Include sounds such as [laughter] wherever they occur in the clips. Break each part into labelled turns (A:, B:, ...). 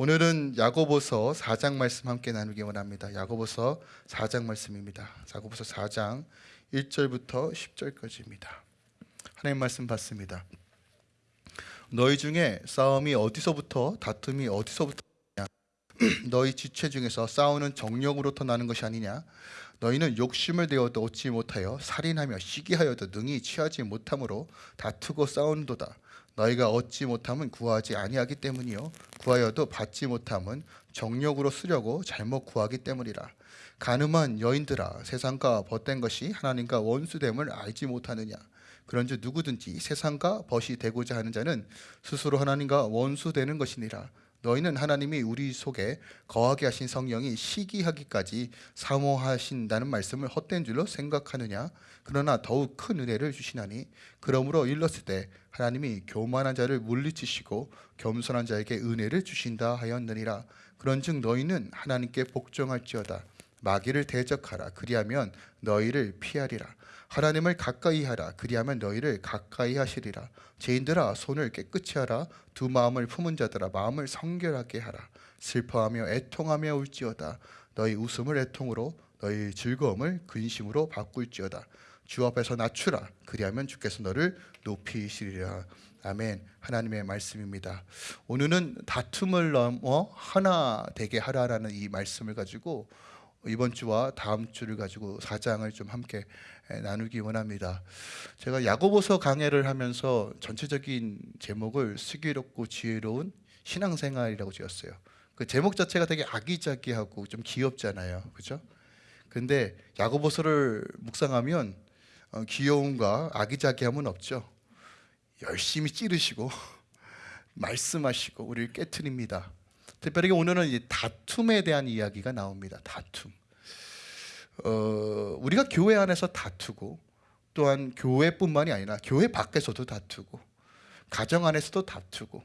A: 오늘은 야고보서 4장 말씀 함께 나누기 원합니다. 야고보서 4장 말씀입니다. 야고보서 4장 1절부터 10절까지입니다. 하나님 말씀 받습니다. 너희 중에 싸움이 어디서부터 다툼이 어디서부터 [clears throat] 너희 지체 중에서 싸우는 정력으로부터 나는 것이 아니냐 너희는 욕심을 내어도 얻지 못하여 살인하며 시기하여도 능히 취하지 못함으로 다투고 싸우는도다 너희가 얻지 못함은 구하지 아니하기 때문이요. 구하여도 받지 못함은 정력으로 쓰려고 잘못 구하기 때문이라. 가늠한 여인들아 세상과 벗된 것이 하나님과 원수됨을 알지 못하느냐? 그런즉 누구든지 세상과 벗이 되고자 하는 자는 스스로 하나님과 원수되는 것이니라 너희는 하나님이 우리 속에 거하게 하신 성령이 시기하기까지 사모하신다는 말씀을 헛된 줄로 생각하느냐? 그러나 더욱 큰 은혜를 주시나니 그러므로 일렀을 때 하나님이 교만한 자를 물리치시고 겸손한 자에게 은혜를 주신다 하였느니라. 그런즉 너희는 하나님께 복종할지어다. 마귀를 대적하라. 그리하면 너희를 피하리라 하나님을 가까이 하라. 그리하면 너희를 가까이 하시리라. 죄인들아 손을 깨끗이 하라. 두 마음을 품은 자들아 마음을 성결하게 하라. 슬퍼하며 애통하며 울지어다. 너희 웃음을 애통으로 너희 즐거움을 근심으로 바꿀지어다. 주 앞에서 낮추라. 그리하면 주께서 너를 높이시리라. 아멘. 하나님의 말씀입니다. 오늘은 다툼을 넘어 하나 되게 하라라는 이 말씀을 가지고 이번 주와 다음 주를 가지고 사장을 좀 함께 나누기 원합니다. 제가 야고보서 강해를 하면서 전체적인 제목을 슬기롭고 지혜로운 신앙생활이라고 지었어요. 그 제목 자체가 되게 아기자기하고 좀 귀엽잖아요. 그죠? 근데 야고보서를 묵상하면 어, 귀여움과 아기자기함은 없죠. 열심히 찌르시고 [laughs] 말씀하시고 우리를 깨트립니다. 특별히 오늘은 이 다툼에 대한 이야기가 나옵니다. 다툼. 어, 우리가 교회 안에서 다투고 또한 교회뿐만이 아니라 교회 밖에서도 다투고 가정 안에서도 다투고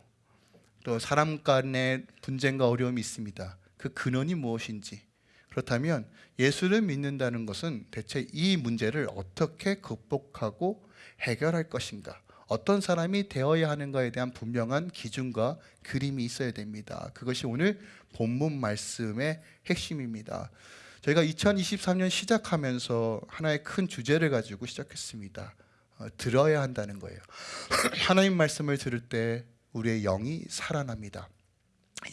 A: 또 사람 간의 분쟁과 어려움이 있습니다. 그 근원이 무엇인지 그렇다면 예수를 믿는다는 것은 대체 이 문제를 어떻게 극복하고 해결할 것인가 어떤 사람이 되어야 하는가에 대한 분명한 기준과 그림이 있어야 됩니다. 그것이 오늘 본문 말씀의 핵심입니다. 저희가 2023년 시작하면서 하나의 큰 주제를 가지고 시작했습니다. 어, 들어야 한다는 거예요. [clears throat] 하나님 말씀을 들을 때 우리의 영이 살아납니다.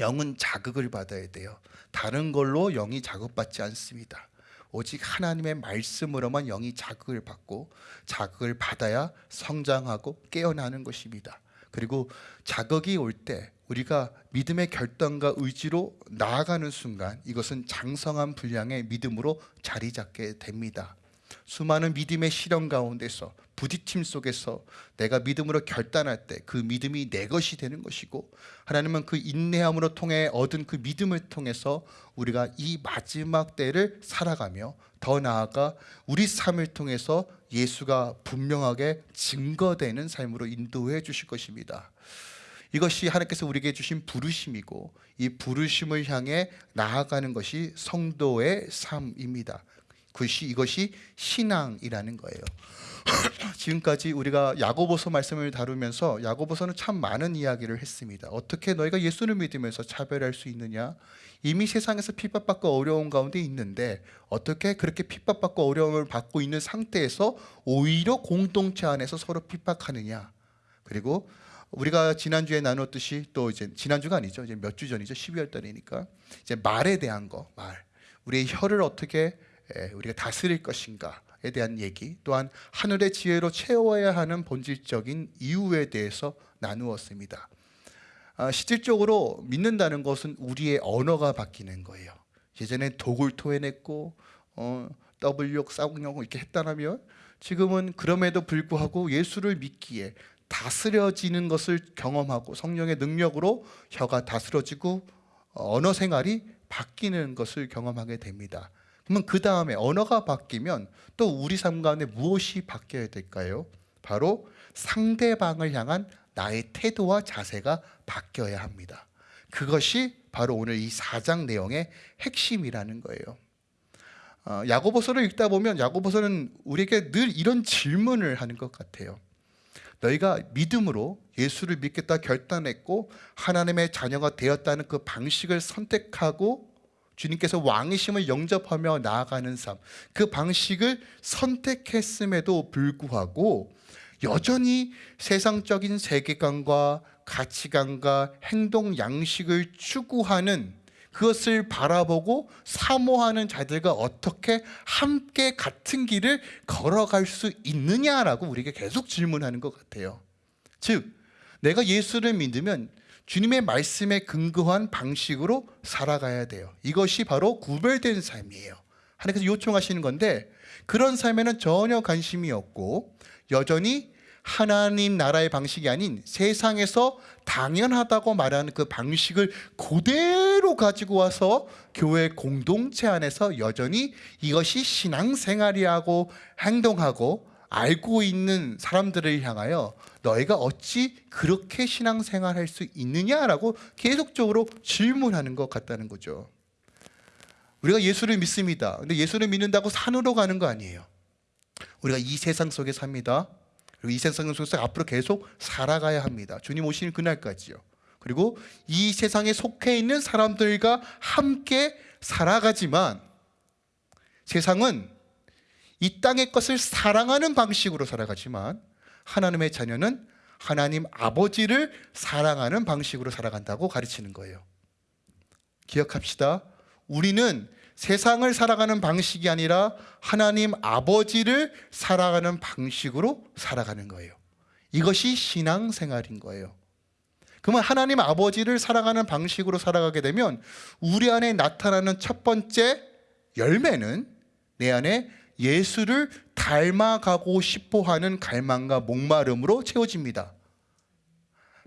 A: 영은 자극을 받아야 돼요. 다른 걸로 영이 자극받지 않습니다. 오직 하나님의 말씀으로만 영이 자극을 받고 자극을 받아야 성장하고 깨어나는 것입니다. 그리고 자극이 올 때 우리가 믿음의 결단과 의지로 나아가는 순간 이것은 장성한 분량의 믿음으로 자리 잡게 됩니다. 수많은 믿음의 시련 가운데서 부딪힘 속에서 내가 믿음으로 결단할 때 그 믿음이 내 것이 되는 것이고 하나님은 그 인내함으로 통해 얻은 그 믿음을 통해서 우리가 이 마지막 때를 살아가며 더 나아가 우리 삶을 통해서 예수가 분명하게 증거되는 삶으로 인도해 주실 것입니다. 이것이 하나님께서 우리에게 주신 부르심이고 이 부르심을 향해 나아가는 것이 성도의 삶입니다. 그것이 이것이 신앙이라는 거예요. [clears throat] 지금까지 우리가 야고보서 말씀을 다루면서 야고보서는 참 많은 이야기를 했습니다. 어떻게 너희가 예수를 믿으면서 차별할 수 있느냐? 이미 세상에서 핍박받고 어려운 가운데 있는데 어떻게 그렇게 핍박받고 어려움을 받고 있는 상태에서 오히려 공동체 안에서 서로 핍박하느냐? 그리고 우리가 지난주에 나눴듯이 또 이제 지난주가 아니죠. 이제 몇 주 전이죠. 12월 달이니까. 이제 말에 대한 거, 말. 우리의 혀를 어떻게 우리가 다스릴 것인가에 대한 얘기 또한 하늘의 지혜로 채워야 하는 본질적인 이유에 대해서 나누었습니다. 아, 실질적으로 믿는다는 것은 우리의 언어가 바뀌는 거예요. 예전에 독을 토해냈고 어, W 싸움용 이렇게 했다면 지금은 그럼에도 불구하고 예수를 믿기에 다스려지는 것을 경험하고 성령의 능력으로 혀가 다스려지고 언어 생활이 바뀌는 것을 경험하게 됩니다 그러면 그 다음에 언어가 바뀌면 또 우리 삶 가운데 무엇이 바뀌어야 될까요? 바로 상대방을 향한 나의 태도와 자세가 바뀌어야 합니다. 그것이 바로 오늘 이 4장 내용의 핵심이라는 거예요. 어, 야고보서를 읽다 보면 야고보서는 우리에게 늘 이런 질문을 하는 것 같아요. 너희가 믿음으로 예수를 믿겠다 결단했고 하나님의 자녀가 되었다는 그 방식을 선택하고 주님께서 왕이심을 영접하며 나아가는 삶, 그 방식을 선택했음에도 불구하고 여전히 세상적인 세계관과 가치관과 행동 양식을 추구하는 그것을 바라보고 사모하는 자들과 어떻게 함께 같은 길을 걸어갈 수 있느냐라고 우리에게 계속 질문하는 것 같아요. 즉, 내가 예수를 믿으면 주님의 말씀에 근거한 방식으로 살아가야 돼요. 이것이 바로 구별된 삶이에요. 하나님께서 요청하시는 건데 그런 삶에는 전혀 관심이 없고 여전히 하나님 나라의 방식이 아닌 세상에서 당연하다고 말하는 그 방식을 그대로 가지고 와서 교회 공동체 안에서 여전히 이것이 신앙생활이라고 행동하고 알고 있는 사람들을 향하여 너희가 어찌 그렇게 신앙생활할 수 있느냐라고 계속적으로 질문하는 것 같다는 거죠. 우리가 예수를 믿습니다. 근데 예수를 믿는다고 산으로 가는 거 아니에요. 우리가 이 세상 속에 삽니다. 그리고 이 세상 속에서 앞으로 계속 살아가야 합니다. 주님 오시는 그날까지요. 그리고 이 세상에 속해 있는 사람들과 함께 살아가지만 세상은 이 땅의 것을 사랑하는 방식으로 살아가지만 하나님의 자녀는 하나님 아버지를 사랑하는 방식으로 살아간다고 가르치는 거예요. 기억합시다. 우리는 세상을 살아가는 방식이 아니라 하나님 아버지를 살아가는 방식으로 살아가는 거예요. 이것이 신앙생활인 거예요. 그러면 하나님 아버지를 살아가는 방식으로 살아가게 되면 우리 안에 나타나는 첫 번째 열매는 내 안에 예수를 닮아가고 싶어 하는 갈망과 목마름으로 채워집니다.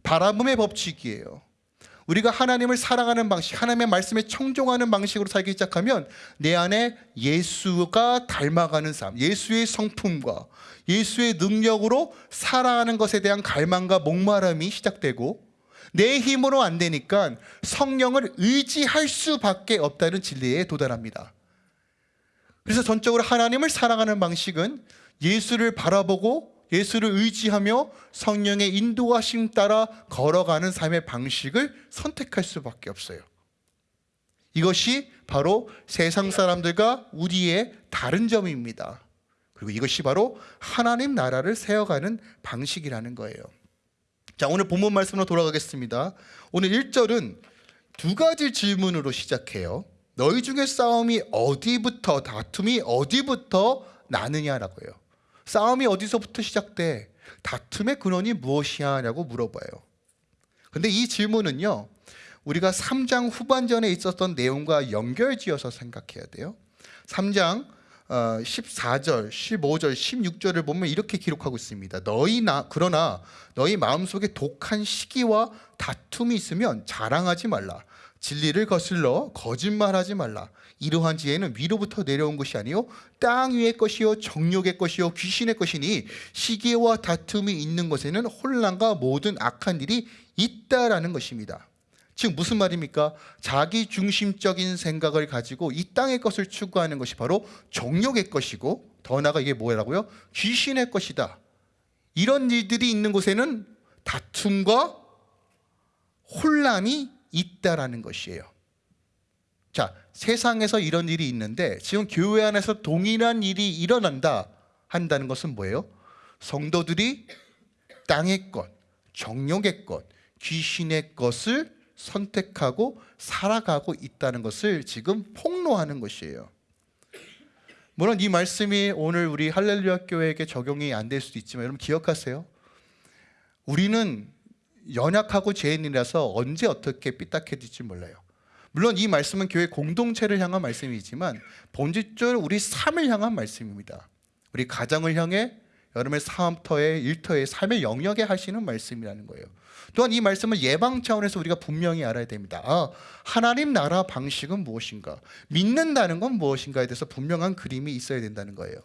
A: 바라봄의 법칙이에요. 우리가 하나님을 사랑하는 방식, 하나님의 말씀에 청종하는 방식으로 살기 시작하면 내 안에 예수가 닮아가는 삶, 예수의 성품과 예수의 능력으로 살아가는 것에 대한 갈망과 목마름이 시작되고 내 힘으로 안 되니까 성령을 의지할 수밖에 없다는 진리에 도달합니다. 그래서 전적으로 하나님을 사랑하는 방식은 예수를 바라보고 예수를 의지하며 성령의 인도하심 따라 걸어가는 삶의 방식을 선택할 수밖에 없어요. 이것이 바로 세상 사람들과 우리의 다른 점입니다. 그리고 이것이 바로 하나님 나라를 세워가는 방식이라는 거예요. 자, 오늘 본문 말씀으로 돌아가겠습니다. 오늘 1절은 두 가지 질문으로 시작해요. 너희 중에 싸움이 어디부터 다툼이 어디부터 나느냐라고요. 싸움이 어디서부터 시작돼? 다툼의 근원이 무엇이냐고 물어봐요. 근데 이 질문은요. 우리가 3장 후반전에 있었던 내용과 연결지어서 생각해야 돼요. 3장 14절, 15절, 16절을 보면 이렇게 기록하고 있습니다. 너희나 그러나 너희 마음속에 독한 시기와 다툼이 있으면 자랑하지 말라. 진리를 거슬러 거짓말하지 말라. 이러한 지혜는 위로부터 내려온 것이 아니요 땅 위의 것이요 정욕의 것이요 귀신의 것이니 시기와 다툼이 있는 것에는 혼란과 모든 악한 일이 있다라는 것입니다. 즉 무슨 말입니까? 자기 중심적인 생각을 가지고 이 땅의 것을 추구하는 것이 바로 정욕의 것이고 더 나아가 이게 뭐라고요? 귀신의 것이다. 이런 일들이 있는 곳에는 다툼과 혼란이 있다라는 것이에요. 자, 세상에서 이런 일이 있는데 지금 교회 안에서 동일한 일이 일어난다 한다는 것은 뭐예요? 성도들이 땅의 것, 정욕의 것, 귀신의 것을 선택하고 살아가고 있다는 것을 지금 폭로하는 것이에요. 물론 이 말씀이 오늘 우리 할렐루야 교회에게 적용이 안 될 수도 있지만 여러분 기억하세요. 우리는 연약하고 죄인이라서 언제 어떻게 삐딱해질지 몰라요. 물론 이 말씀은 교회 공동체를 향한 말씀이지만 본질적으로 우리 삶을 향한 말씀입니다. 우리 가정을 향해 여러분의 삶터에 일터에 삶의 영역에 하시는 말씀이라는 거예요. 또한 이 말씀은 예방 차원에서 우리가 분명히 알아야 됩니다. 아, 하나님 나라 방식은 무엇인가? 믿는다는 건 무엇인가에 대해서 분명한 그림이 있어야 된다는 거예요.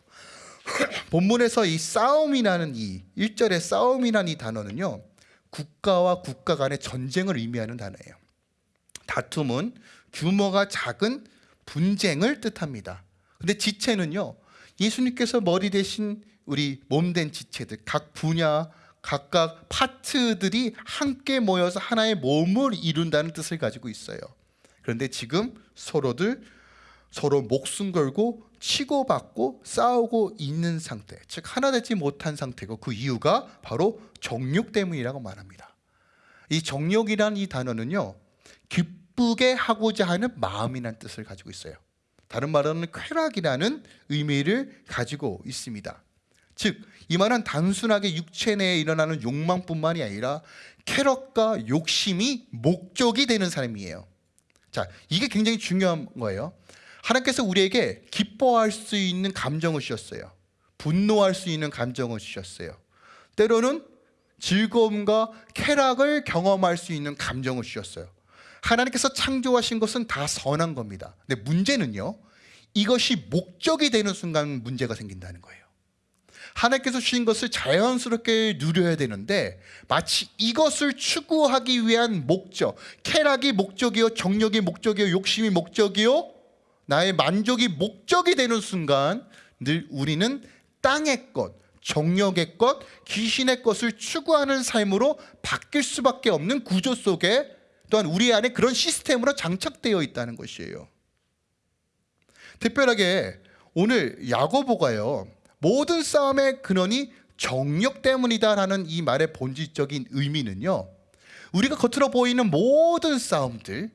A: [clears throat] 본문에서 이 싸움이라는 이 1절의 싸움이라는 이 단어는요. 국가와 국가 간의 전쟁을 의미하는 단어예요. 다툼은 규모가 작은 분쟁을 뜻합니다. 근데 지체는요. 예수님께서 머리 대신 우리 몸 된 지체들 각 분야 각각 파트들이 함께 모여서 하나의 몸을 이룬다는 뜻을 가지고 있어요. 그런데 지금 서로들 서로 목숨 걸고 치고받고 싸우고 있는 상태, 즉 하나 되지 못한 상태고 그 이유가 바로 정욕 때문이라고 말합니다. 이 정욕이라는 이 단어는요, 기쁘게 하고자 하는 마음이라는 뜻을 가지고 있어요. 다른 말로는 쾌락이라는 의미를 가지고 있습니다. 즉, 이 말은 단순하게 육체 내에 일어나는 욕망뿐만이 아니라 쾌락과 욕심이 목적이 되는 사람이에요. 자, 이게 굉장히 중요한 거예요. 하나님께서 우리에게 기뻐할 수 있는 감정을 주셨어요. 분노할 수 있는 감정을 주셨어요. 때로는 즐거움과 쾌락을 경험할 수 있는 감정을 주셨어요. 하나님께서 창조하신 것은 다 선한 겁니다. 근데 문제는요, 이것이 목적이 되는 순간 문제가 생긴다는 거예요. 하나님께서 주신 것을 자연스럽게 누려야 되는데 마치 이것을 추구하기 위한 목적, 쾌락이 목적이요, 정력이 목적이요, 욕심이 목적이요, 나의 만족이 목적이 되는 순간 늘 우리는 땅의 것, 정력의 것, 귀신의 것을 추구하는 삶으로 바뀔 수밖에 없는 구조 속에 또한 우리 안에 그런 시스템으로 장착되어 있다는 것이에요. 특별하게 오늘 야고보가요. 모든 싸움의 근원이 정력 때문이다라는 이 말의 본질적인 의미는요. 우리가 겉으로 보이는 모든 싸움들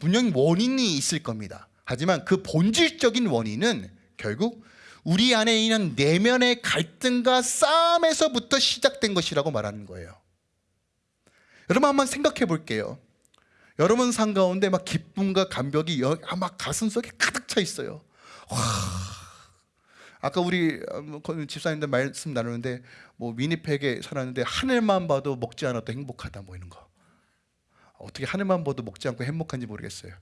A: 분명히 원인이 있을 겁니다. 하지만 그 본질적인 원인은 결국 우리 안에 있는 내면의 갈등과 싸움에서부터 시작된 것이라고 말하는 거예요. 여러분 한번 생각해 볼게요. 여러분 삶 가운데 막 기쁨과 감격이 여- 아, 막 가슴 속에 가득 차 있어요. 와, 아까 우리 어, 뭐 거- 집사님들 말씀 나누는데 뭐 미니팩에 써놨는데 하늘만 봐도 먹지 않아도 행복하다 뭐 이런 거. 어떻게 하늘만 봐도 먹지 않고 행복한지 모르겠어요.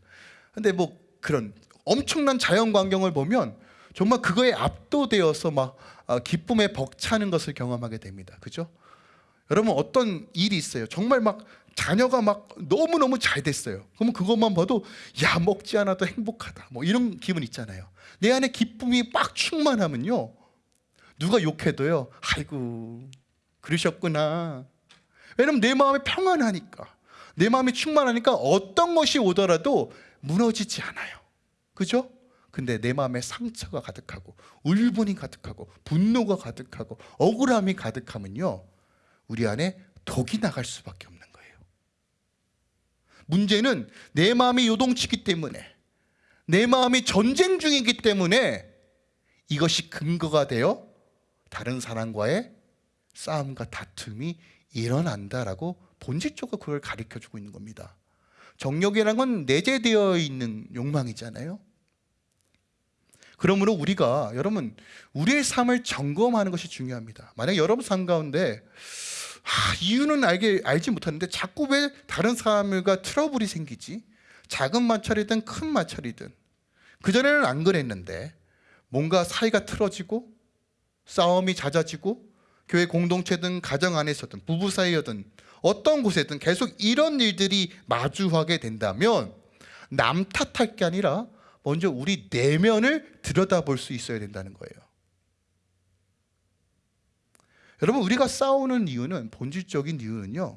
A: 근데 뭐 그런 엄청난 자연 광경을 보면 정말 그거에 압도되어서 막 아, 기쁨에 벅차는 것을 경험하게 됩니다. 그죠? 여러분 어떤 일이 있어요. 정말 막 자녀가 막 너무 너무 잘 됐어요. 그러면 그것만 봐도 야 먹지 않아도 행복하다. 뭐 이런 기분 있잖아요. 내 안에 기쁨이 막 충만하면요. 누가 욕해도요. 아이고 그러셨구나. 왜냐면 내 마음이 평안하니까. 내 마음이 충만하니까 어떤 것이 오더라도 무너지지 않아요. 그죠? 근데 내 마음에 상처가 가득하고 울분이 가득하고 분노가 가득하고 억울함이 가득하면요. 우리 안에 독이 나갈 수밖에 없는 거예요. 문제는 내 마음이 요동치기 때문에 내 마음이 전쟁 중이기 때문에 이것이 근거가 되어 다른 사람과의 싸움과 다툼이 일어난다라고 본질적으로 그걸 가르쳐 주고 있는 겁니다. 정욕이라는 건 내재되어 있는 욕망이잖아요. 그러므로 우리가 여러분 우리의 삶을 점검하는 것이 중요합니다. 만약 여러분 삶 가운데 아, 이유는 알게 알지 못하는데 자꾸 왜 다른 사람과 트러블이 생기지? 작은 마찰이든 큰 마찰이든 그 전에는 안 그랬는데 뭔가 사이가 틀어지고 싸움이 잦아지고 교회 공동체든 가정 안에서든 부부 사이여든 어떤 곳에든 계속 이런 일들이 마주하게 된다면 남 탓할 게 아니라 먼저 우리 내면을 들여다볼 수 있어야 된다는 거예요. 여러분 우리가 싸우는 이유는 본질적인 이유는요.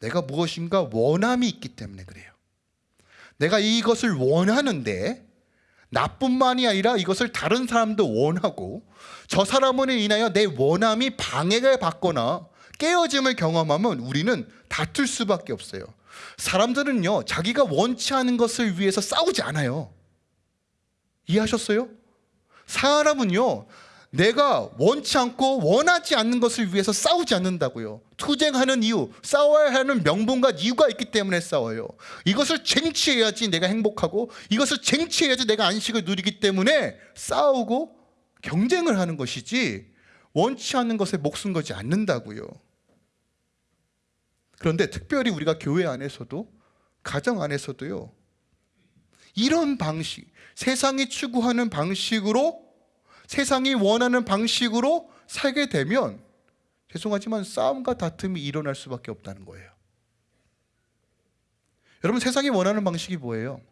A: 내가 무엇인가 원함이 있기 때문에 그래요. 내가 이것을 원하는데 나뿐만이 아니라 이것을 다른 사람도 원하고 저 사람으로 인하여 내 원함이 방해를 받거나 깨어짐을 경험하면 우리는 다툴 수밖에 없어요. 사람들은요, 자기가 원치 않은 것을 위해서 싸우지 않아요. 이해하셨어요? 사람은요, 내가 원치 않고 원하지 않는 것을 위해서 싸우지 않는다고요. 투쟁하는 이유, 싸워야 하는 명분과 이유가 있기 때문에 싸워요. 이것을 쟁취해야지 내가 행복하고 이것을 쟁취해야지 내가 안식을 누리기 때문에 싸우고 경쟁을 하는 것이지 원치 않는 것에 목숨 걸지 않는다고요. 그런데 특별히 우리가 교회 안에서도 가정 안에서도요. 이런 방식, 세상이 추구하는 방식으로 세상이 원하는 방식으로 살게 되면 죄송하지만 싸움과 다툼이 일어날 수밖에 없다는 거예요. 여러분 세상이 원하는 방식이 뭐예요?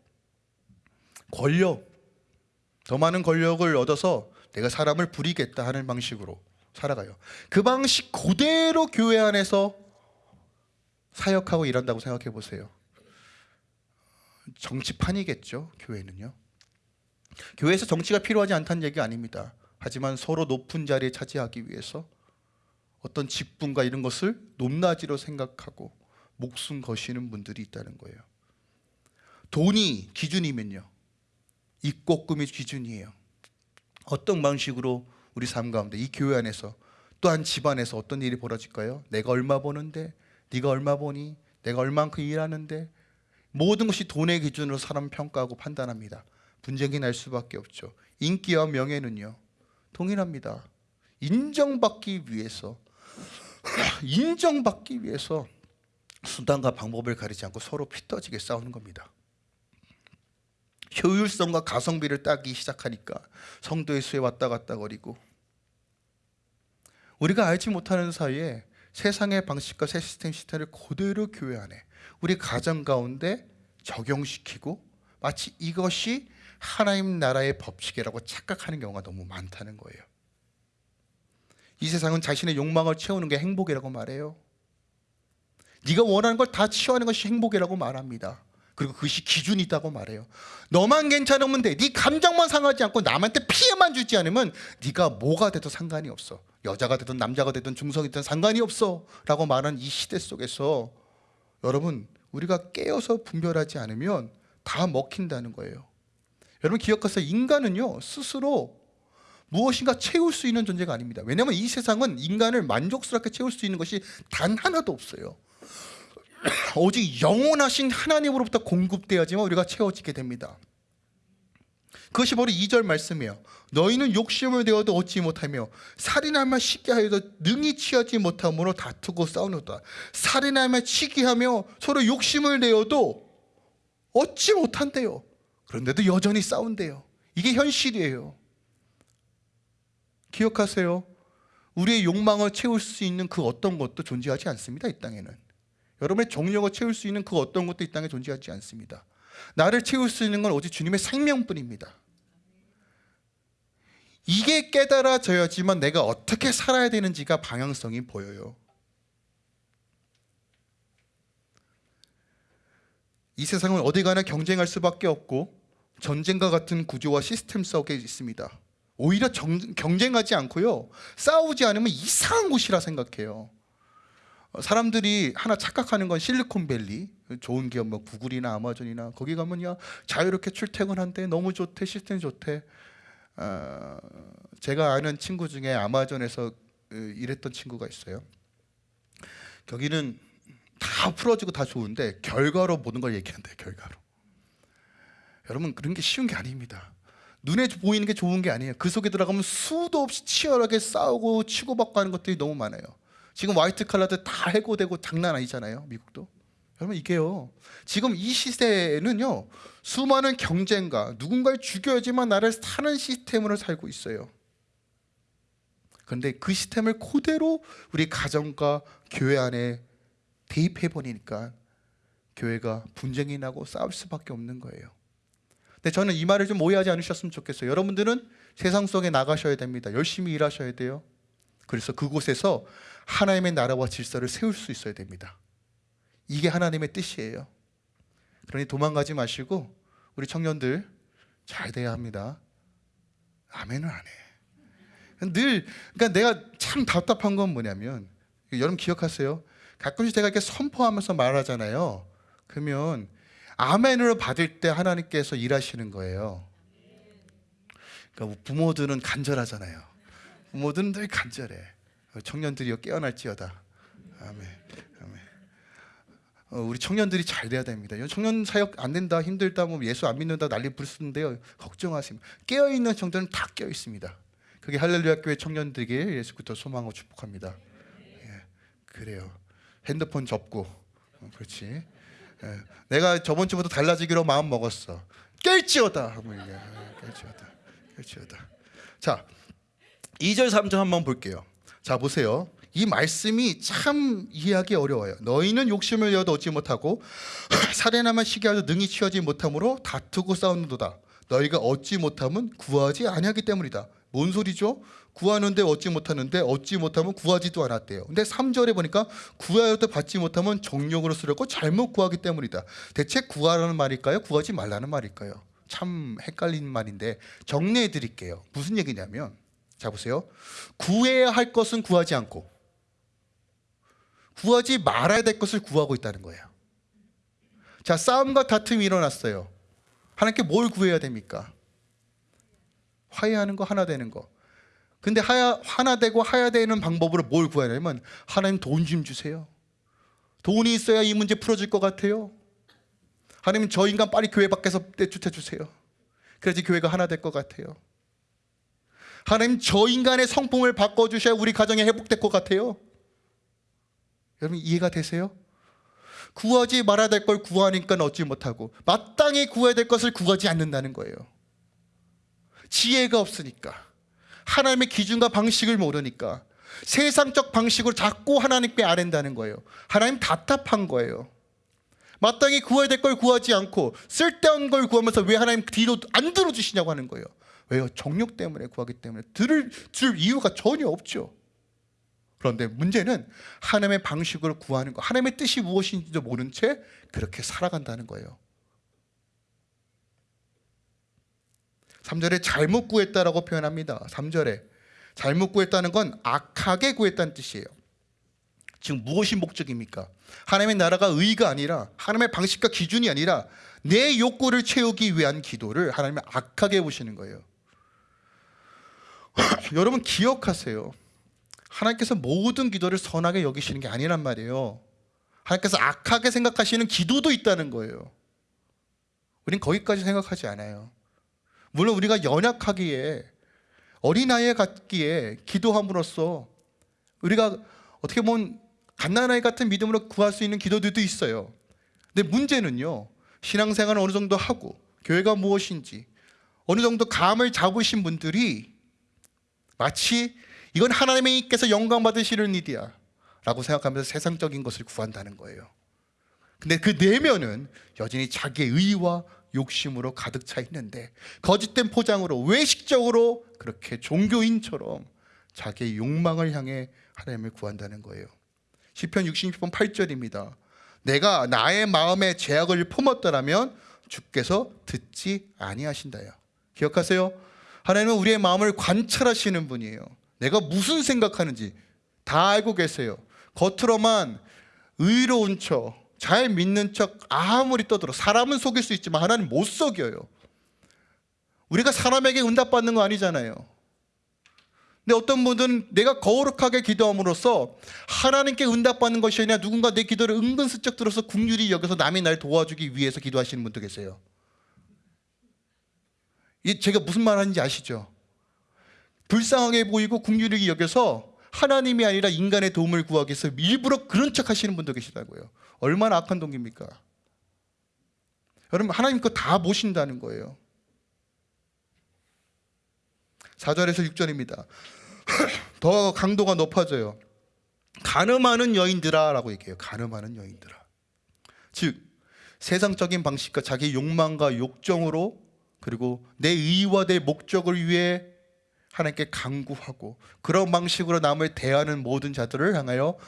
A: 권력. 더 많은 권력을 얻어서 내가 사람을 부리겠다 하는 방식으로 살아가요. 그 방식 그대로 교회 안에서 사역하고 일한다고 생각해 보세요. 정치판이겠죠, 교회는요. 교회에서 정치가 필요하지 않다는 얘기 아닙니다. 하지만 서로 높은 자리에 차지하기 위해서 어떤 직분과 이런 것을 높낮이로 생각하고 목숨 거시는 분들이 있다는 거예요. 돈이 기준이면요. 입곡금이 기준이에요. 어떤 방식으로 우리 삶 가운데 이 교회 안에서 또한 집안에서 어떤 일이 벌어질까요? 내가 얼마 버는데 네가 얼마 버니? 내가 얼만큼 일하는데 모든 것이 돈의 기준으로 사람 평가하고 판단합니다. 분쟁이 날 수밖에 없죠. 인기와 명예는요. 동일합니다. 인정받기 위해서 [clears throat] 인정받기 위해서 수단과 방법을 가리지 않고 서로 피떠지게 싸우는 겁니다. 효율성과 가성비를 따기 시작하니까 성도의 수에 왔다 갔다 거리고 우리가 알지 못하는 사이에 세상의 방식과 새 시스템 시스템을 그대로 교회 안에 우리 가정 가운데 적용시키고 마치 이것이 하나님 나라의 법칙이라고 착각하는 경우가 너무 많다는 거예요. 이 세상은 자신의 욕망을 채우는 게 행복이라고 말해요. 네가 원하는 걸다 취하는 것이 행복이라고 말합니다. 그리고 그것이 기준이 있다고 말해요. 너만 괜찮으면 돼. 네 감정만 상하지 않고 남한테 피해만 주지 않으면 네가 뭐가 돼도 상관이 없어. 여자가 되든 남자가 되든 중성이든 상관이 없어 라고 말하는 이 시대 속에서 여러분 우리가 깨어서 분별하지 않으면 다 먹힌다는 거예요. 여러분 기억하세요. 인간은요 스스로 무엇인가 채울 수 있는 존재가 아닙니다. 왜냐하면 이 세상은 인간을 만족스럽게 채울 수 있는 것이 단 하나도 없어요. [clears throat] 오직 영원하신 하나님으로부터 공급되어야지만 우리가 채워지게 됩니다. 그것이 바로 2절 말씀이에요. 너희는 욕심을 내어도 얻지 못하며 살인하며 쉽게 하여도 능히 취하지 못함으로 다투고 싸우노다. 살인하며 치기하며 서로 욕심을 내어도 얻지 못한대요. 그런데도 여전히 싸운대요. 이게 현실이에요. 기억하세요. 우리의 욕망을 채울 수 있는 그 어떤 것도 존재하지 않습니다. 이 땅에는. 여러분의 정력을 채울 수 있는 그 어떤 것도 이 땅에 존재하지 않습니다. 나를 채울 수 있는 건 오직 주님의 생명뿐입니다. 이게 깨달아져야지만 내가 어떻게 살아야 되는지가 방향성이 보여요. 이 세상은 어디 가나 경쟁할 수밖에 없고 전쟁과 같은 구조와 시스템 속에 있습니다. 오히려 정, 경쟁하지 않고요. 싸우지 않으면 이상한 곳이라 생각해요. 어, 사람들이 하나 착각하는 건 실리콘밸리 좋은 기업 뭐 구글이나 아마존이나 거기 가면요 자유롭게 출퇴근한대 너무 좋대 시스템 좋대 어, 제가 아는 친구 중에 아마존에서 어, 일했던 친구가 있어요 거기는 다 풀어지고 다 좋은데 결과로 모든 걸 얘기한대요 결과로 여러분 그런 게 쉬운 게 아닙니다 눈에 보이는 게 좋은 게 아니에요 그 속에 들어가면 수도 없이 치열하게 싸우고 치고받고 하는 것들이 너무 많아요 지금 화이트 칼라들 다 해고되고 장난 아니잖아요. 미국도. 여러분 이게요. 지금 이 시대에는요. 수많은 경쟁과 누군가를 죽여야지만 나를 사는 시스템으로 살고 있어요. 그런데 그 시스템을 그대로 우리 가정과 교회 안에 대입해 버리니까 교회가 분쟁이 나고 싸울 수밖에 없는 거예요. 근데 저는 이 말을 좀 오해하지 않으셨으면 좋겠어요. 여러분들은 세상 속에 나가셔야 됩니다. 열심히 일하셔야 돼요. 그래서 그곳에서 하나님의 나라와 질서를 세울 수 있어야 됩니다. 이게 하나님의 뜻이에요. 그러니 도망가지 마시고 우리 청년들 잘 돼야 합니다. 아멘을 안 해. 늘 그러니까 내가 참 답답한 건 뭐냐면 여러분 기억하세요. 가끔씩 제가 이렇게 선포하면서 말하잖아요. 그러면 아멘을 받을 때 하나님께서 일하시는 거예요. 그러니까 부모들은 간절하잖아요. 부모들은 늘 간절해. 청년들이여 깨어날지어다. 아멘. 아멘. 어, 우리 청년들이 잘 돼야 됩니다. 청년 사역 안 된다, 힘들다, 뭐 예수 안 믿는다 난리 부르는데요. 걱정하시면 깨어 있는 청년은 다 깨어 있습니다. 그게 할렐루야 교회 청년들에게 예수부터 소망하고 축복합니다. 예, 그래요. 핸드폰 접고, 어, 그렇지. 예, 내가 저번 주부터 달라지기로 마음 먹었어. 깰지어다 얘기해. 깰지어다, 깰지어다. 자, 2절 3절 한번 볼게요. 자 보세요. 이 말씀이 참 이해하기 어려워요. 너희는 욕심을 내어도 얻지 못하고 [clears throat] 살인하면 시기하도 능히 취하지 못함으로 다투고 싸우는도다. 너희가 얻지 못함은 구하지 아니하기 때문이다. 뭔 소리죠? 구하는데 얻지 못하는데 얻지 못하면 구하지도 않았대요. 근데 3절에 보니까 구하여도 받지 못하면 정욕으로 쓰려고 잘못 구하기 때문이다. 대체 구하라는 말일까요? 구하지 말라는 말일까요? 참 헷갈리는 말인데 정리해 드릴게요. 무슨 얘기냐면 자 보세요. 구해야 할 것은 구하지 않고 구하지 말아야 될 것을 구하고 있다는 거예요. 자, 싸움과 다툼이 일어났어요. 하나님께 뭘 구해야 됩니까? 화해하는 거, 하나 되는 거. 근데 하야, 하나 되고 하야 되는 방법으로 뭘 구하냐면 하나님 돈 좀 주세요. 돈이 있어야 이 문제 풀어질 것 같아요. 하나님 저 인간 빨리 교회 밖에서 떼쫓아 주세요. 그래야지 교회가 하나 될 것 같아요. 하나님 저 인간의 성품을 바꿔주셔야 우리 가정이 회복될 것 같아요. 여러분 이해가 되세요? 구하지 말아야 될 걸 구하니까 얻지 못하고 마땅히 구해야 될 것을 구하지 않는다는 거예요. 지혜가 없으니까 하나님의 기준과 방식을 모르니까 세상적 방식으로 자꾸 하나님께 아랜다는 거예요. 하나님 답답한 거예요. 마땅히 구해야 될 걸 구하지 않고 쓸데없는 걸 구하면서 왜 하나님 뒤로 안 들어주시냐고 하는 거예요. 왜요? 정욕 때문에 구하기 때문에 들을 줄 이유가 전혀 없죠. 그런데 문제는 하나님의 방식으로 구하는 거, 하나님의 뜻이 무엇인지도 모른 채 그렇게 살아간다는 거예요. 3절에 잘못 구했다라고 표현합니다. 3절에 잘못 구했다는 건 악하게 구했다는 뜻이에요. 지금 무엇이 목적입니까? 하나님의 나라가 의가 아니라 하나님의 방식과 기준이 아니라 내 욕구를 채우기 위한 기도를 하나님은 악하게 보시는 거예요. [laughs] 여러분 기억하세요. 하나님께서 모든 기도를 선하게 여기시는 게 아니란 말이에요. 하나님께서 악하게 생각하시는 기도도 있다는 거예요. 우린 거기까지 생각하지 않아요. 물론 우리가 연약하기에 어린아이에 같기에 기도함으로써 우리가 어떻게 보면 갓난아이 같은 믿음으로 구할 수 있는 기도들도 있어요. 근데 문제는요. 신앙생활을 어느 정도 하고 교회가 무엇인지 어느 정도 감을 잡으신 분들이 마치 이건 하나님께서 영광 받으시는 일이야 라고 생각하면서 세상적인 것을 구한다는 거예요. 근데 그 내면은 여전히 자기의 의와 욕심으로 가득 차 있는데 거짓된 포장으로 외식적으로 그렇게 종교인처럼 자기의 욕망을 향해 하나님을 구한다는 거예요. 시편 66편 8절입니다. 내가 나의 마음에 제약을 품었더라면 주께서 듣지 아니하신다요. 기억하세요? 하나님은 우리의 마음을 관찰하시는 분이에요. 내가 무슨 생각하는지 다 알고 계세요. 겉으로만 의로운 척, 잘 믿는 척 아무리 떠들어 사람은 속일 수 있지만 하나님 못 속여요. 우리가 사람에게 응답받는 거 아니잖아요. 근데 어떤 분들은 내가 거룩하게 기도함으로써 하나님께 응답받는 것이 아니라 누군가 내 기도를 은근슬쩍 들어서 국률이 여기서 남이 날 도와주기 위해서 기도하시는 분도 계세요. 이 제가 무슨 말 하는지 아시죠? 불쌍하게 보이고 국률이 여겨서 하나님이 아니라 인간의 도움을 구하기 위해서 일부러 그런 척 하시는 분도 계시다고요. 얼마나 악한 동기입니까? 여러분 하나님 거 다 보신다는 거예요. 4절에서 6절입니다. [laughs] 더 강도가 높아져요. 가늠하는 여인들아 라고 얘기해요. 가늠하는 여인들아. 즉 세상적인 방식과 자기 욕망과 욕정으로 그리고 내 의와 내 목적을 위해 하나님께 강구하고 그런 방식으로 남을 대하는 모든 자들을 향하여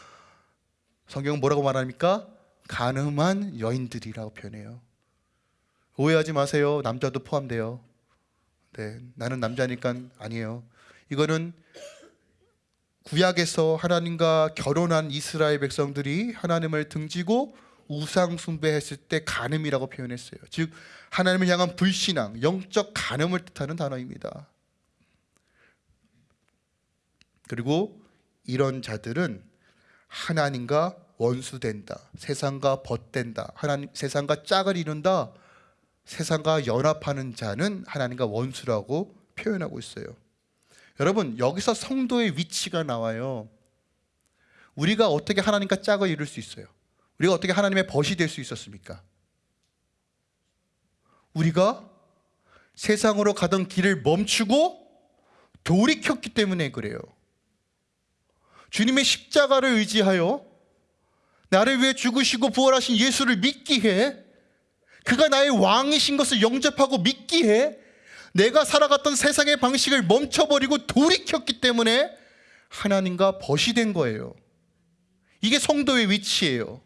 A: 성경은 뭐라고 말합니까? 가늠한 여인들이라고 표현해요. 오해하지 마세요. 남자도 포함돼요. 네, 나는 남자니까 아니에요. 이거는 구약에서 하나님과 결혼한 이스라엘 백성들이 하나님을 등지고 우상 숭배했을 때 간음이라고 표현했어요. 즉 하나님을 향한 불신앙, 영적 간음을 뜻하는 단어입니다. 그리고 이런 자들은 하나님과 원수된다. 세상과 벗된다. 하나님 세상과 짝을 이룬다. 세상과 연합하는 자는 하나님과 원수라고 표현하고 있어요. 여러분, 여기서 성도의 위치가 나와요. 우리가 어떻게 하나님과 짝을 이룰 수 있어요? 우리가 어떻게 하나님의 벗이 될 수 있었습니까? 우리가 세상으로 가던 길을 멈추고 돌이켰기 때문에 그래요. 주님의 십자가를 의지하여 나를 위해 죽으시고 부활하신 예수를 믿기에 그가 나의 왕이신 것을 영접하고 믿기에 내가 살아갔던 세상의 방식을 멈춰버리고 돌이켰기 때문에 하나님과 벗이 된 거예요. 이게 성도의 위치예요.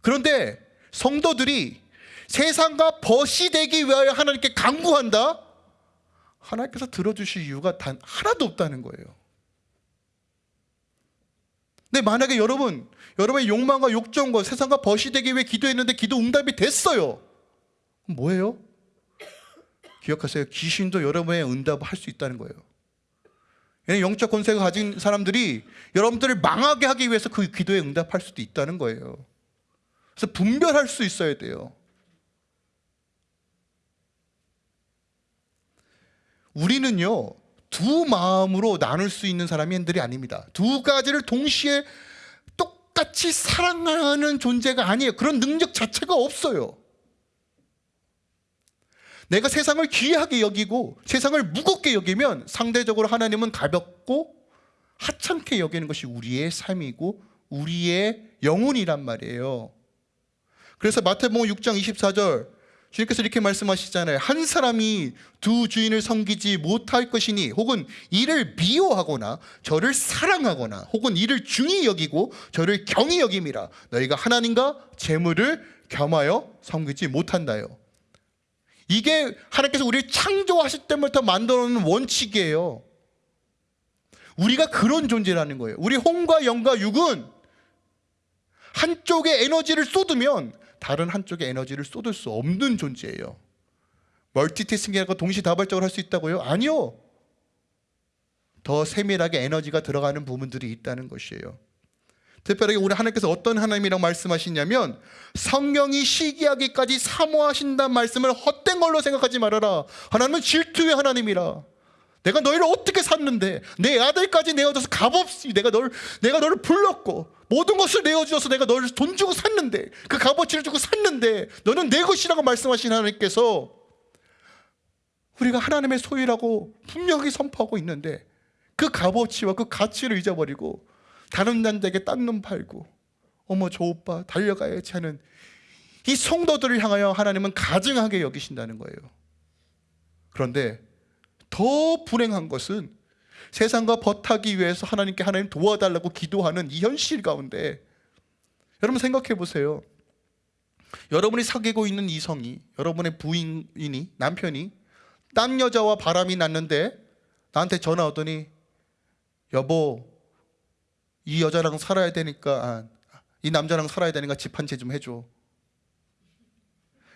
A: 그런데 성도들이 세상과 벗이 되기 위하여 하나님께 강구한다? 하나님께서 들어주실 이유가 단 하나도 없다는 거예요. 근데 만약에 여러분, 여러분의 욕망과 욕정과 세상과 벗이 되기 위해 기도했는데 기도 응답이 됐어요. 뭐예요? 기억하세요. 귀신도 여러분의 응답을 할 수 있다는 거예요. 영적 권세가 가진 사람들이 여러분들을 망하게 하기 위해서 그 기도에 응답할 수도 있다는 거예요. 그래서 분별할 수 있어야 돼요. 우리는요, 두 마음으로 나눌 수 있는 사람들이 아닙니다. 두 가지를 동시에 똑같이 사랑하는 존재가 아니에요. 그런 능력 자체가 없어요. 내가 세상을 귀하게 여기고 세상을 무겁게 여기면 상대적으로 하나님은 가볍고 하찮게 여기는 것이 우리의 삶이고 우리의 영혼이란 말이에요. 그래서 마태복음 6장 24절 주님께서 이렇게 말씀하시잖아요. 한 사람이 두 주인을 섬기지 못할 것이니 혹은 이를 미워하거나 저를 사랑하거나 혹은 이를 중히 여기고 저를 경히 여김이라 너희가 하나님과 재물을 겸하여 섬기지 못한다요. 이게 하나님께서 우리를 창조하실 때부터 만들어 놓은 원칙이에요. 우리가 그런 존재라는 거예요. 우리 혼과 영과 육은 한쪽에 에너지를 쏟으면 다른 한쪽에 에너지를 쏟을 수 없는 존재예요. 멀티태스킹이라고 동시다발적으로 할 수 있다고요? 아니요. 더 세밀하게 에너지가 들어가는 부분들이 있다는 것이에요. 특별하게 우리 하나님께서 어떤 하나님이라고 말씀하시냐면 성령이 시기하기까지 사모하신다는 말씀을 헛된 걸로 생각하지 말아라. 하나님은 질투의 하나님이라. 내가 너희를 어떻게 샀는데 내 아들까지 내어줘서 값없이 내가 널 내가 너를 불렀고 모든 것을 내어주어서 내가 너를 돈 주고 샀는데 그 값어치를 주고 샀는데 너는 내 것이라고 말씀하신 하나님께서 우리가 하나님의 소유라고 분명히 선포하고 있는데 그 값어치와 그 가치를 잊어버리고 다른 남자에게 딴 놈 팔고 어머 저 오빠 달려가야지 하는 이 성도들을 향하여 하나님은 가증하게 여기신다는 거예요. 그런데 더 불행한 것은 세상과 버타기 위해서 하나님께 하나님 도와달라고 기도하는 이 현실 가운데 여러분 생각해 보세요. 여러분이 사귀고 있는 이성이 여러분의 부인이 남편이 딴 여자와 바람이 났는데 나한테 전화 오더니 여보 이 여자랑 살아야 되니까 아, 이 남자랑 살아야 되니까 집 한 채 좀 해줘.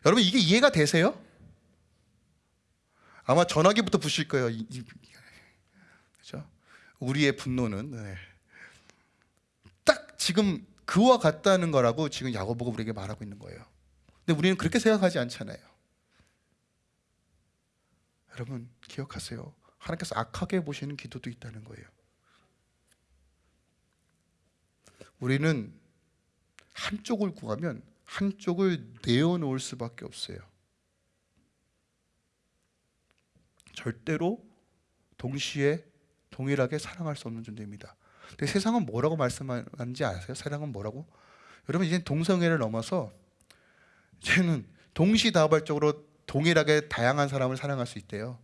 A: 여러분 이게 이해가 되세요? 아마 전화기부터 부실 거예요. 이, 이? 우리의 분노는 네. 딱 지금 그와 같다는 거라고 지금 야고보가 우리에게 말하고 있는 거예요. 근데 우리는 그렇게 생각하지 않잖아요. 여러분 기억하세요. 하나님께서 악하게 보시는 기도도 있다는 거예요. 우리는 한쪽을 구하면 한쪽을 내어놓을 수밖에 없어요. 절대로 동시에 동일하게 사랑할 수 없는 존재입니다. 근데 세상은 뭐라고 말씀하는지 아세요? 세상은 뭐라고? 여러분 이제 동성애를 넘어서 이제는 동시다발적으로 동일하게 다양한 사람을 사랑할 수 있대요.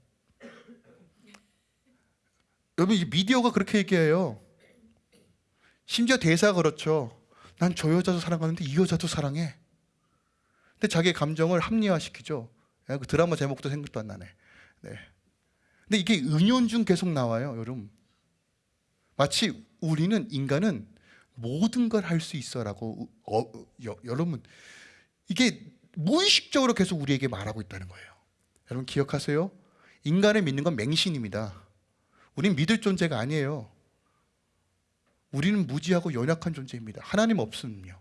A: 여러분 이 미디어가 그렇게 얘기해요. 심지어 대사가 그렇죠. 난 저 여자도 사랑하는데 이 여자도 사랑해. 근데 자기 감정을 합리화시키죠. 그 드라마 제목도 생각도 안 나네. 네. 근데 이게 은연중 계속 나와요, 여러분. 마치 우리는 인간은 모든 걸 할 수 있어라고 어, 여, 여러분 이게 무의식적으로 계속 우리에게 말하고 있다는 거예요. 여러분 기억하세요? 인간을 믿는 건 맹신입니다. 우린 믿을 존재가 아니에요. 우리는 무지하고 연약한 존재입니다. 하나님 없음요.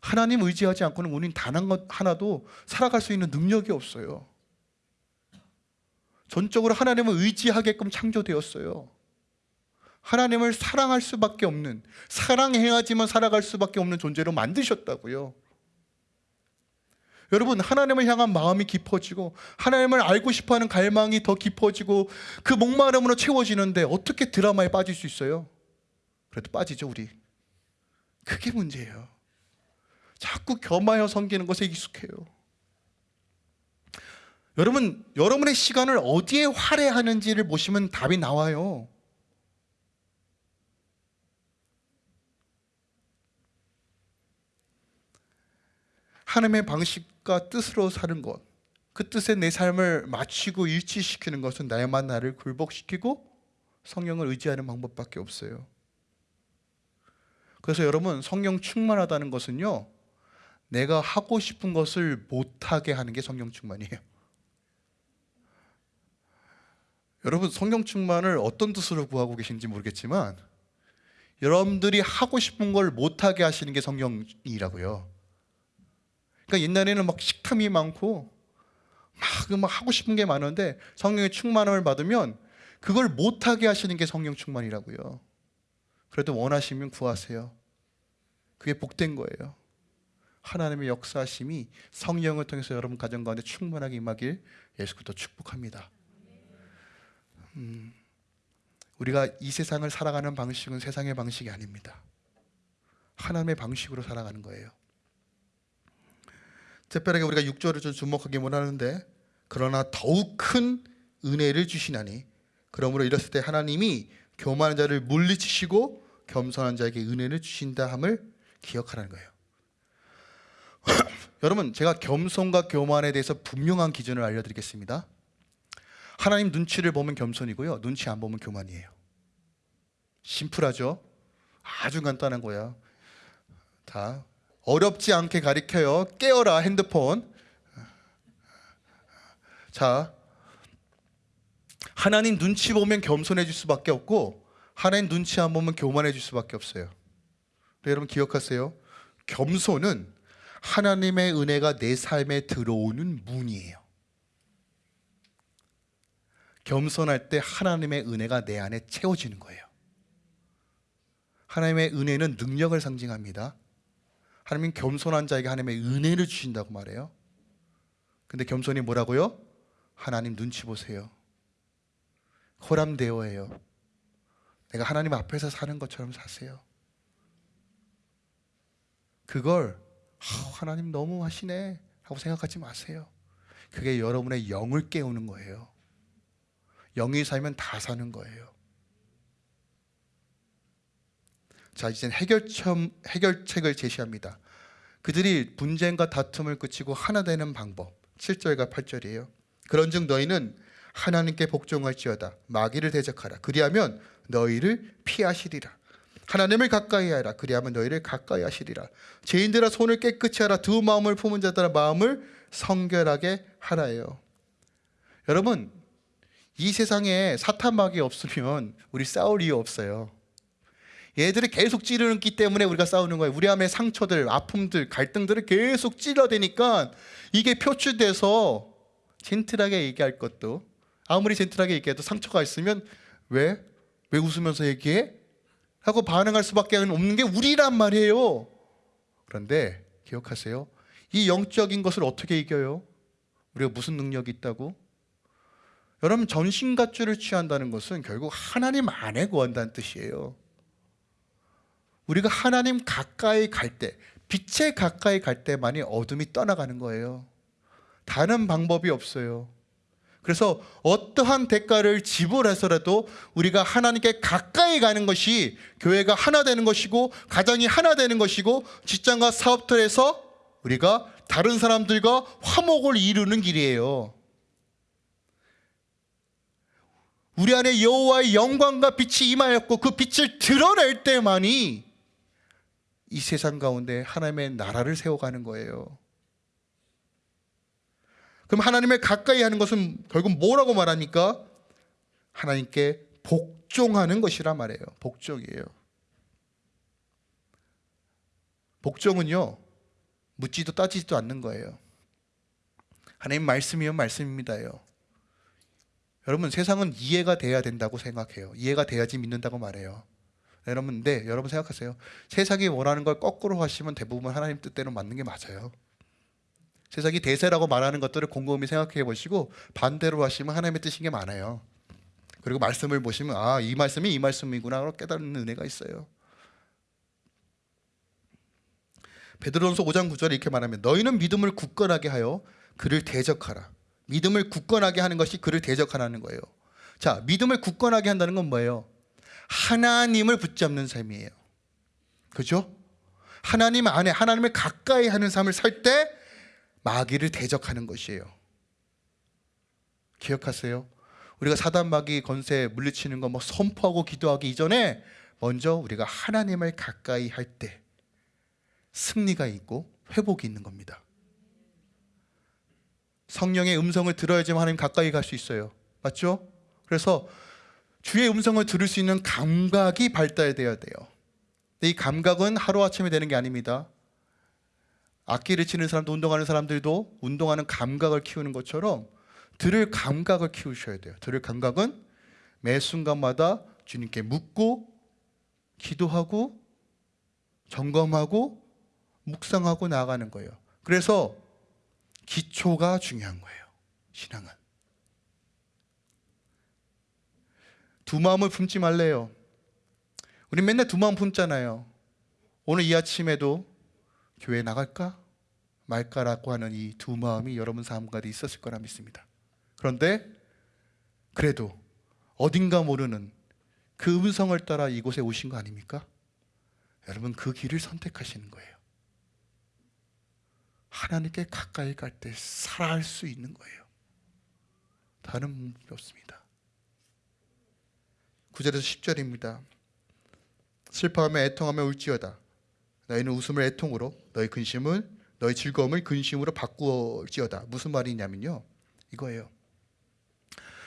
A: 하나님 의지하지 않고는 우리는 단 하나도 살아갈 수 있는 능력이 없어요. 전적으로 하나님을 의지하게끔 창조되었어요. 하나님을 사랑할 수밖에 없는 사랑해야지만 살아갈 수밖에 없는 존재로 만드셨다고요. 여러분 하나님을 향한 마음이 깊어지고 하나님을 알고 싶어하는 갈망이 더 깊어지고 그 목마름으로 채워지는데 어떻게 드라마에 빠질 수 있어요? 그래도 빠지죠 우리. 그게 문제예요. 자꾸 겸하여 섬기는 것에 익숙해요. 여러분, 여러분의 시간을 어디에 할애하는지를 보시면 답이 나와요. 하나님의 방식과 뜻으로 사는 것, 그 뜻에 내 삶을 맞추고 일치시키는 것은 나야만 나를 굴복시키고 성령을 의지하는 방법밖에 없어요. 그래서 여러분 성령 충만하다는 것은요, 내가 하고 싶은 것을 못하게 하는 게 성령 충만이에요. 여러분 성령 충만을 어떤 뜻으로 구하고 계신지 모르겠지만 여러분들이 하고 싶은 걸 못하게 하시는 게 성령이라고요. 그러니까 옛날에는 막 식탐이 많고 막, 막 하고 싶은 게 많은데 성령의 충만함을 받으면 그걸 못하게 하시는 게 성령 충만이라고요. 그래도 원하시면 구하세요. 그게 복된 거예요. 하나님의 역사심이 성령을 통해서 여러분 가정 가운데 충만하게 임하길 예수 그리스도 축복합니다. 음, 우리가 이 세상을 살아가는 방식은 세상의 방식이 아닙니다. 하나님의 방식으로 살아가는 거예요. 특별하게 우리가 6절을 좀 주목하기 원하는데 그러나 더욱 큰 은혜를 주시나니 그러므로 이랬을 때 하나님이 교만한 자를 물리치시고 겸손한 자에게 은혜를 주신다 함을 기억하라는 거예요. [clears throat] 여러분 제가 겸손과 교만에 대해서 분명한 기준을 알려드리겠습니다. 하나님 눈치를 보면 겸손이고요. 눈치 안 보면 교만이에요. 심플하죠? 아주 간단한 거야. 자, 어렵지 않게 가리켜요. 깨어라 핸드폰. 자, 하나님 눈치 보면 겸손해질 수밖에 없고 하나님 눈치 안 보면 교만해질 수밖에 없어요. 여러분 기억하세요. 겸손은 하나님의 은혜가 내 삶에 들어오는 문이에요. 겸손할 때 하나님의 은혜가 내 안에 채워지는 거예요. 하나님의 은혜는 능력을 상징합니다. 하나님 겸손한 자에게 하나님의 은혜를 주신다고 말해요. 근데 겸손이 뭐라고요? 하나님 눈치 보세요. 호람대어예요. 내가 하나님 앞에서 사는 것처럼 사세요. 그걸 하나님 너무 하시네 하고 생각하지 마세요. 그게 여러분의 영을 깨우는 거예요. 영이 살면 다 사는 거예요. 자, 이제 해결점, 해결책을 제시합니다. 그들이 분쟁과 다툼을 그치고 하나 되는 방법. 7절과 8절이에요. 그런즉 너희는 하나님께 복종할지어다. 마귀를 대적하라. 그리하면 너희를 피하시리라. 하나님을 가까이 하라. 그리하면 너희를 가까이 하시리라. 죄인들아 손을 깨끗이 하라. 두 마음을 품은 자들아 마음을 성결하게 하라예요. 여러분, 이 세상에 사탄 마귀 없으면 우리 싸울 이유 없어요. 얘들이 계속 찌르기 때문에 우리가 싸우는 거예요. 우리 안에 상처들, 아픔들, 갈등들을 계속 찔러대니까 이게 표출돼서 젠틀하게 얘기할 것도 아무리 젠틀하게 얘기해도 상처가 있으면 왜? 왜 웃으면서 얘기해? 하고 반응할 수밖에 없는 게 우리란 말이에요. 그런데 기억하세요. 이 영적인 것을 어떻게 이겨요? 우리가 무슨 능력이 있다고? 여러분 전신갑주를 취한다는 것은 결국 하나님 안에 거한다는 뜻이에요. 우리가 하나님 가까이 갈 때, 빛에 가까이 갈 때만이 어둠이 떠나가는 거예요. 다른 방법이 없어요. 그래서 어떠한 대가를 지불해서라도 우리가 하나님께 가까이 가는 것이 교회가 하나 되는 것이고 가정이 하나 되는 것이고 직장과 사업터에서 우리가 다른 사람들과 화목을 이루는 길이에요. 우리 안에 여호와의 영광과 빛이 임하였고 그 빛을 드러낼 때만이 이 세상 가운데 하나님의 나라를 세워가는 거예요. 그럼 하나님을 가까이 하는 것은 결국 뭐라고 말합니까? 하나님께 복종하는 것이라 말해요. 복종이에요. 복종은요, 묻지도 따지지도 않는 거예요. 하나님 말씀이면 말씀입니다요. 여러분 세상은 이해가 돼야 된다고 생각해요. 이해가 돼야지 믿는다고 말해요. 여러분, 네, 여러분 생각하세요. 세상이 원하는 걸 거꾸로 하시면 대부분 하나님 뜻대로 맞는 게 맞아요. 세상이 대세라고 말하는 것들을 곰곰이 생각해 보시고 반대로 하시면 하나님의 뜻인 게 많아요. 그리고 말씀을 보시면 아, 이 말씀이 이 말씀이구나 깨닫는 은혜가 있어요. 베드로전서 5장 9절에 이렇게 말하면 너희는 믿음을 굳건하게 하여 그를 대적하라. 믿음을 굳건하게 하는 것이 그를 대적하라는 거예요. 자, 믿음을 굳건하게 한다는 건 뭐예요? 하나님을 붙잡는 삶이에요. 그죠? 하나님 안에 하나님을 가까이 하는 삶을 살 때 마귀를 대적하는 것이에요. 기억하세요? 우리가 사단 마귀 건세 물리치는 거 뭐 선포하고 기도하기 이전에 먼저 우리가 하나님을 가까이 할 때 승리가 있고 회복이 있는 겁니다. 성령의 음성을 들어야지만 하나님 가까이 갈 수 있어요. 맞죠? 그래서 주의 음성을 들을 수 있는 감각이 발달되어야 돼요. 근데 이 감각은 하루아침에 되는 게 아닙니다. 악기를 치는 사람도 운동하는 사람들도 운동하는 감각을 키우는 것처럼 들을 감각을 키우셔야 돼요. 들을 감각은 매 순간마다 주님께 묻고 기도하고 점검하고 묵상하고 나아가는 거예요. 그래서 기초가 중요한 거예요. 신앙은. 두 마음을 품지 말래요. 우리 맨날 두 마음 품잖아요. 오늘 이 아침에도 교회 나갈까 말까라고 하는 이 두 마음이 여러분 삶 가운데 있었을 거라 믿습니다. 그런데 그래도 어딘가 모르는 그 음성을 따라 이곳에 오신 거 아닙니까? 여러분 그 길을 선택하시는 거예요. 하나님께 가까이 갈 때 살아할 수 있는 거예요. 다른 방법이 없습니다. 9절에서 10절입니다. 슬퍼하며 애통하며 울지어다. 너희는 웃음을 애통으로 너희 근심을 너희 즐거움을 근심으로 바꾸어지어다. 무슨 말이냐면요. 이거예요.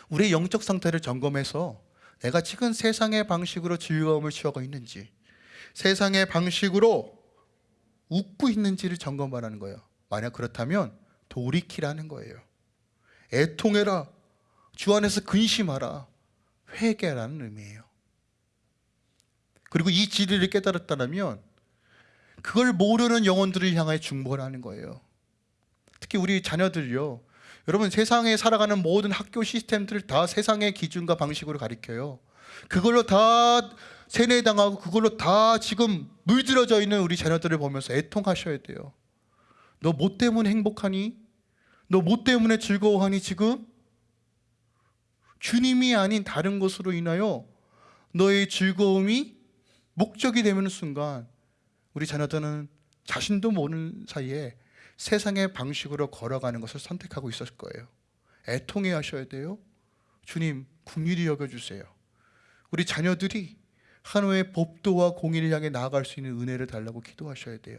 A: 우리의 영적 상태를 점검해서 내가 지금 세상의 방식으로 즐거움을 취하고 있는지 세상의 방식으로 웃고 있는지를 점검하라는 거예요. 만약 그렇다면 돌이키라는 거예요. 애통해라. 주 안에서 근심하라. 회개라는 의미예요. 그리고 이 진리를 깨달았다면 그걸 모르는 영혼들을 향하여 중보하는 거예요. 특히 우리 자녀들요. 여러분 세상에 살아가는 모든 학교 시스템들을 다 세상의 기준과 방식으로 가리켜요. 그걸로 다 세뇌당하고 그걸로 다 지금 물들어져 있는 우리 자녀들을 보면서 애통하셔야 돼요. 너 뭐 때문에 행복하니? 너 뭐 때문에 즐거워하니 지금? 주님이 아닌 다른 것으로 인하여 너의 즐거움이 목적이 되는 순간 우리 자녀들은 자신도 모르는 사이에 세상의 방식으로 걸어가는 것을 선택하고 있었을 거예요. 애통해 하셔야 돼요. 주님, 국률이 여겨주세요. 우리 자녀들이 한우의 법도와 공의를 향해 나아갈 수 있는 은혜를 달라고 기도하셔야 돼요.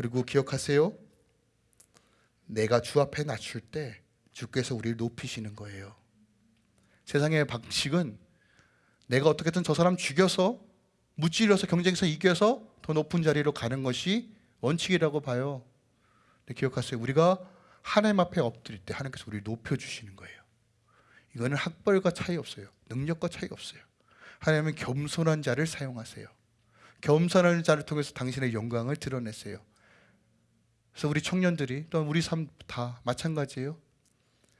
A: 그리고 기억하세요. 내가 주 앞에 낮출 때 주께서 우리를 높이시는 거예요. 세상의 방식은 내가 어떻게든 저 사람 죽여서 무찔러서 경쟁에서 이겨서 더 높은 자리로 가는 것이 원칙이라고 봐요. 기억하세요. 우리가 하나님 앞에 엎드릴 때 하나님께서 우리를 높여주시는 거예요. 이거는 학벌과 차이 없어요. 능력과 차이가 없어요. 하나님은 겸손한 자를 사용하세요. 겸손한 자를 통해서 당신의 영광을 드러내세요. 그래서 우리 청년들이 또 우리 삶 다 마찬가지예요.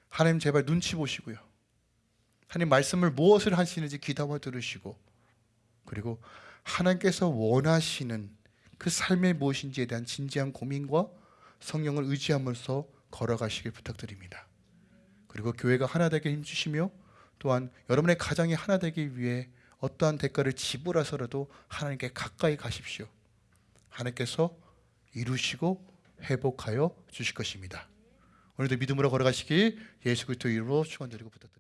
A: 하나님 제발 눈치 보시고요. 하나님 말씀을 무엇을 하시는지 귀담아 들으시고 그리고 하나님께서 원하시는 그 삶이 무엇인지에 대한 진지한 고민과 성령을 의지하면서 걸어가시길 부탁드립니다. 그리고 교회가 하나 되게 힘주시며 또한 여러분의 가정이 하나 되기 위해 어떠한 대가를 지불하서라도 하나님께 가까이 가십시오. 하나님께서 이루시고 회복하여 주실 것입니다. 오늘도 믿음으로 걸어가시기 예수 그리스도 이름으로 축원드리고 부탁드립니다.